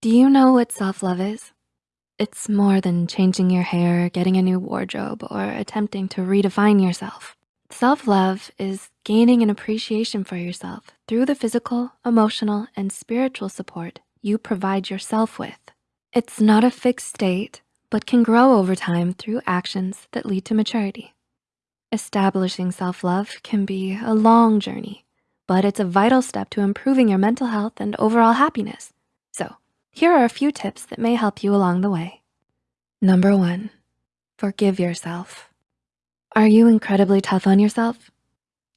Do you know what self-love is? It's more than changing your hair, getting a new wardrobe, or attempting to redefine yourself. Self-love is gaining an appreciation for yourself through the physical, emotional, and spiritual support you provide yourself with. It's not a fixed state, but can grow over time through actions that lead to maturity. Establishing self-love can be a long journey, but it's a vital step to improving your mental health and overall happiness. So here are a few tips that may help you along the way. Number one, forgive yourself. Are you incredibly tough on yourself?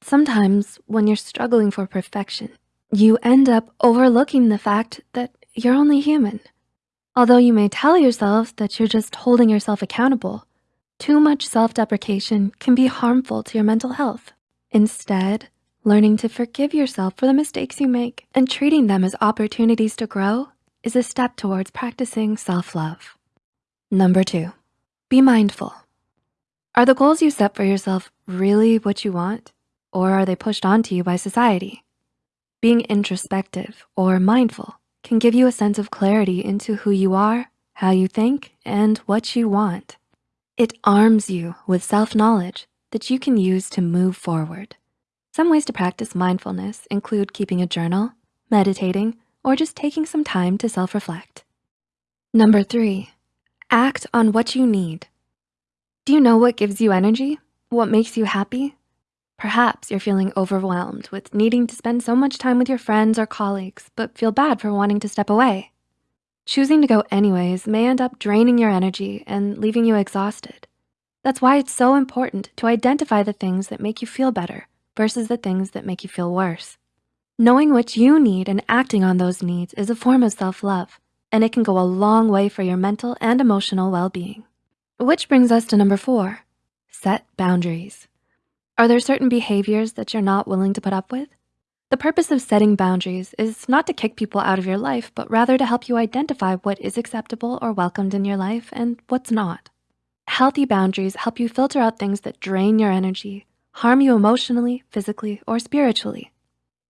Sometimes when you're struggling for perfection, you end up overlooking the fact that you're only human. Although you may tell yourself that you're just holding yourself accountable, too much self-deprecation can be harmful to your mental health. Instead, learning to forgive yourself for the mistakes you make and treating them as opportunities to grow is a step towards practicing self-love. Number two, be mindful. Are the goals you set for yourself really what you want? Or are they pushed onto you by society? Being introspective or mindful can give you a sense of clarity into who you are, how you think, and what you want. It arms you with self-knowledge that you can use to move forward. Some ways to practice mindfulness include keeping a journal, meditating, or just taking some time to self-reflect. Number three, act on what you need. Do you know what gives you energy? What makes you happy? Perhaps you're feeling overwhelmed with needing to spend so much time with your friends or colleagues, but feel bad for wanting to step away. Choosing to go anyways may end up draining your energy and leaving you exhausted. That's why it's so important to identify the things that make you feel better versus the things that make you feel worse. Knowing what you need and acting on those needs is a form of self-love, and it can go a long way for your mental and emotional well-being. Which brings us to number four, set boundaries. Are there certain behaviors that you're not willing to put up with? The purpose of setting boundaries is not to kick people out of your life, but rather to help you identify what is acceptable or welcomed in your life and what's not. Healthy boundaries help you filter out things that drain your energy, harm you emotionally, physically, or spiritually.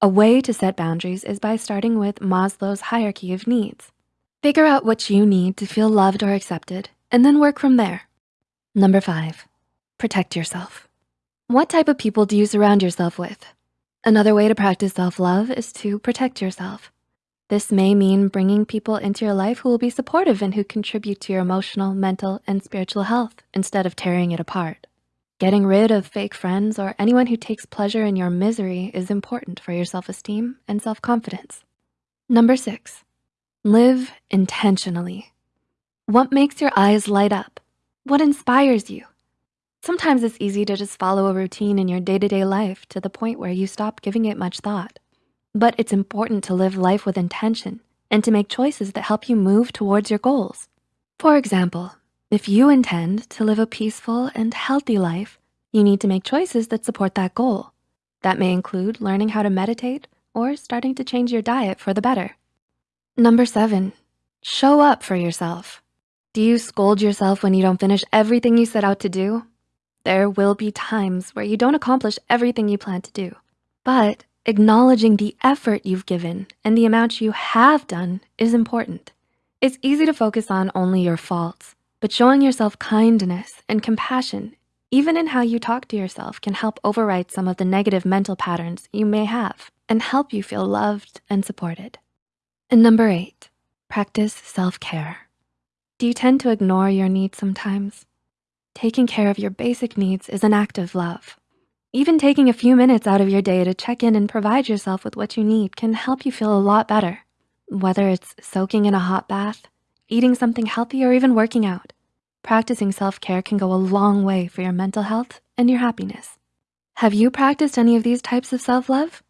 A way to set boundaries is by starting with Maslow's hierarchy of needs. Figure out what you need to feel loved or accepted, and then work from there. Number five, protect yourself. What type of people do you surround yourself with? Another way to practice self-love is to protect yourself. This may mean bringing people into your life who will be supportive and who contribute to your emotional, mental, and spiritual health instead of tearing it apart. Getting rid of fake friends or anyone who takes pleasure in your misery is important for your self-esteem and self-confidence. Number six, live intentionally. What makes your eyes light up? What inspires you? Sometimes it's easy to just follow a routine in your day-to-day -day life to the point where you stop giving it much thought. But it's important to live life with intention and to make choices that help you move towards your goals. For example, if you intend to live a peaceful and healthy life, you need to make choices that support that goal. That may include learning how to meditate or starting to change your diet for the better. Number seven, show up for yourself. Do you scold yourself when you don't finish everything you set out to do? There will be times where you don't accomplish everything you plan to do, but acknowledging the effort you've given and the amount you have done is important. It's easy to focus on only your faults, but showing yourself kindness and compassion, even in how you talk to yourself can help overwrite some of the negative mental patterns you may have and help you feel loved and supported. And number eight, practice self-care. Do you tend to ignore your needs sometimes? Taking care of your basic needs is an act of love. Even taking a few minutes out of your day to check in and provide yourself with what you need can help you feel a lot better. Whether it's soaking in a hot bath, eating something healthy, or even working out. Practicing self-care can go a long way for your mental health and your happiness. Have you practiced any of these types of self-love?